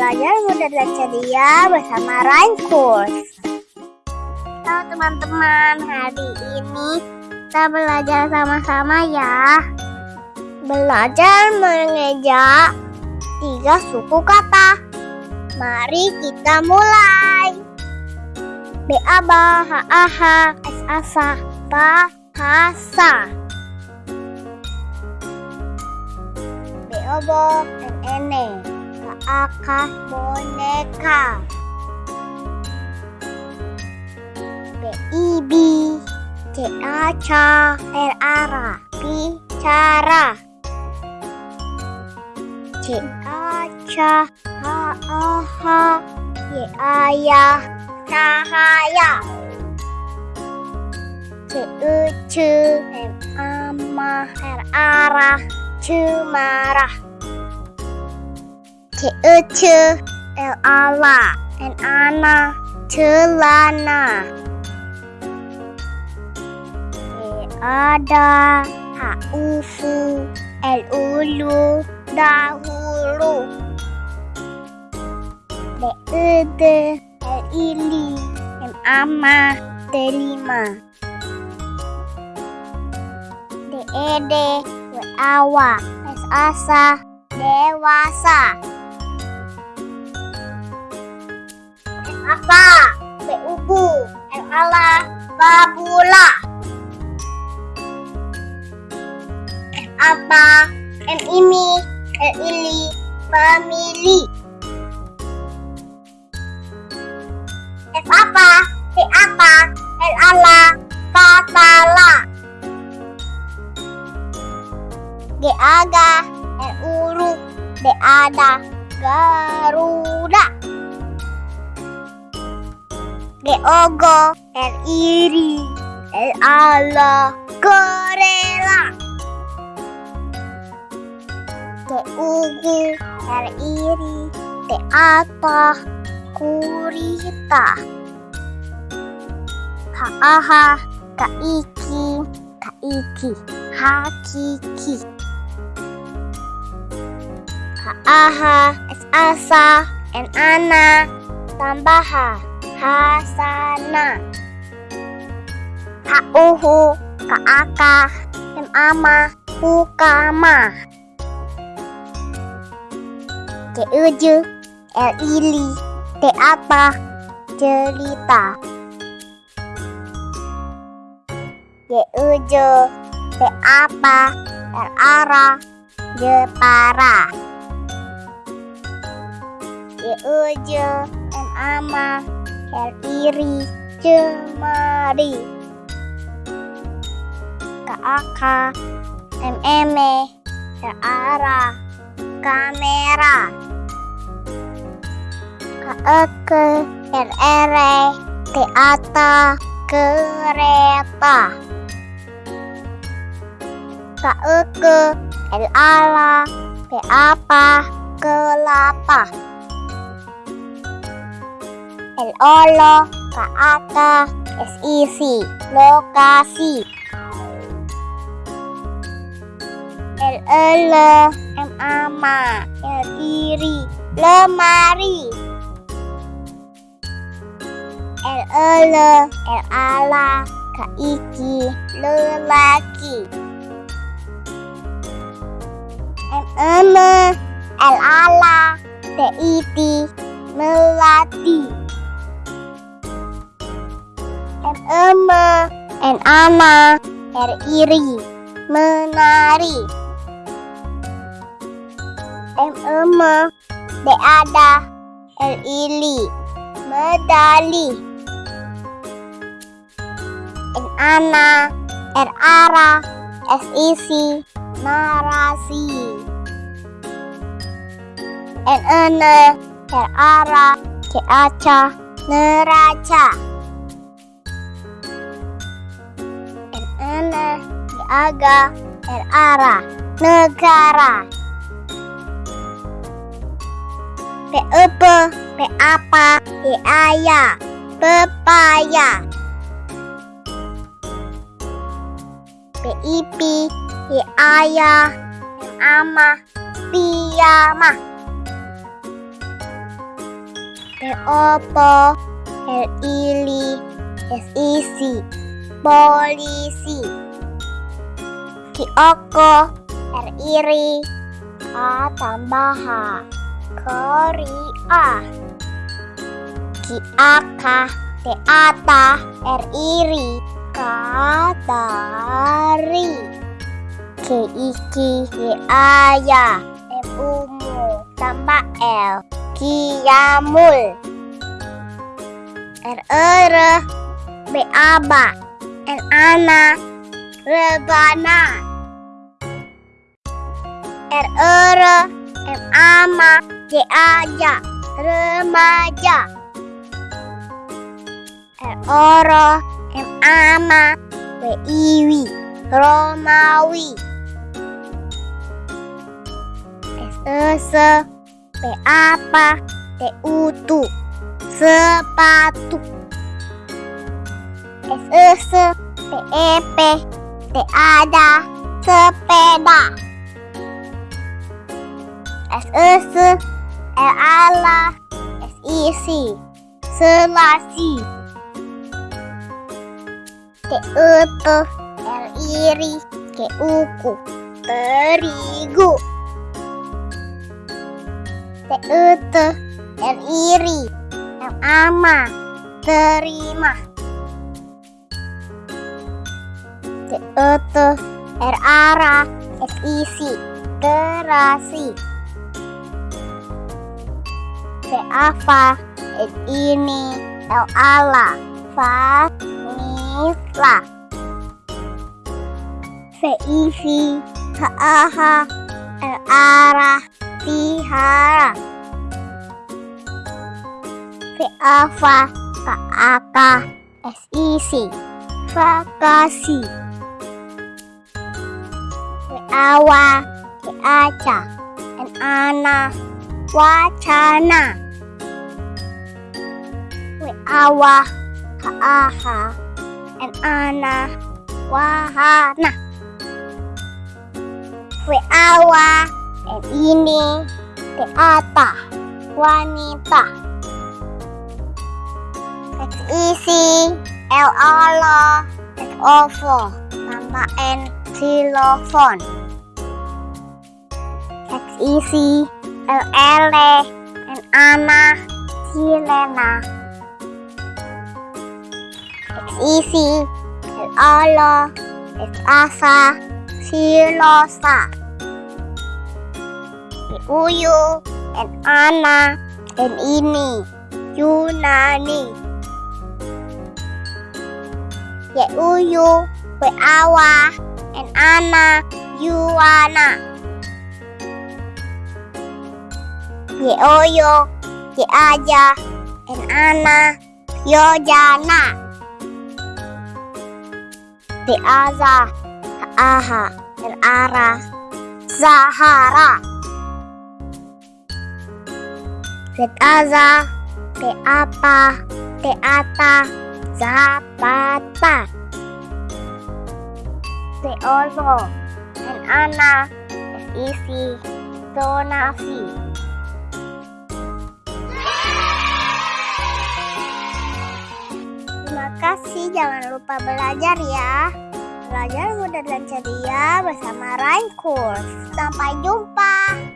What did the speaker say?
belajar mudah dan ceria bersama Raincourse. Halo teman-teman, hari ini kita belajar sama-sama ya. Belajar mengeja tiga suku kata. Mari kita mulai. B A B H A H S A S A bahasa. B O B N N E K boneka. B I B C A C R A R A bicara. C A C H A H Y A ya cahaya. C U C M A M R A R A cemarah. C U C L A L A N Ana celana. E ada H U F L U L dahulu. D E D L I L M A M delima. D E D W A W S A S A dewasa. Apa? B U B L A L A babula. Apa? M ini L ili pemilih. S apa? T apa? L ala katalah. G aga L uru D ada garuda. G ogo L iri L ala gorela. G ugu L iri T apa kurita. H aha K iki K iki hakiki. H aha S asa N ana tambaha hasana. H uhu K aka M ama ukama. C uju L ili T apa cerita. J ujo T apa R ara jepara. Y ujo M ama R iri cemari. K aka M eme R ara kamera. K eke R ere T ata kereta. K eke L ala P apa kelapa. L olo K aka S isi lokasi. L ele M ama L iri lemari. L ele L ala K iki lelaki. M eme L ala T iti melati. Eme N ana R iri menari. M eme D ada L ili medali. N ana R ara S isi narasi. N ene R ara C aca neraca. N ene D aga R ara negara. P apa P apa P ayah pepaya. PIP M ama piyama ili S isi polisi. Ki oko R iri A tambah H korea Ki aka T ata R iri katari. K iki Y aya M umu tambah L kiamul R ere B aba N ana rebana. R ere M ama J aja remaja. R oro M ama W Romawi. S ese P apa T sepatu S ese P ep T ada sepeda S ese L ala S isi selasi T utu L iri K uku terigu T utu R iri M ama terima T utu R ara S isi terasi T apa S ini L ala Vanilla V isi H aha L ara Tihara V ava K aka awa K aca N ana Wacana. V awa K aha N ana Wahana. V awa N ini teata wanita. X isi L olo X ovo tambah N xilofon X isi L ele N ana silena isi L olo X asa silosa. Uyu dan ana dan ini Yunani. Ya uyu we awa dan ana Yuwana ye oyo ye aja dan ana Yojana de aza aha dan ara Zahara Zetaza, Teapa, Teata, Zapata. Ana, isi, donasi. Kasih, jangan lupa belajar ya. Belajar mudah dan ceria bersama Rain Course. Sampai jumpa.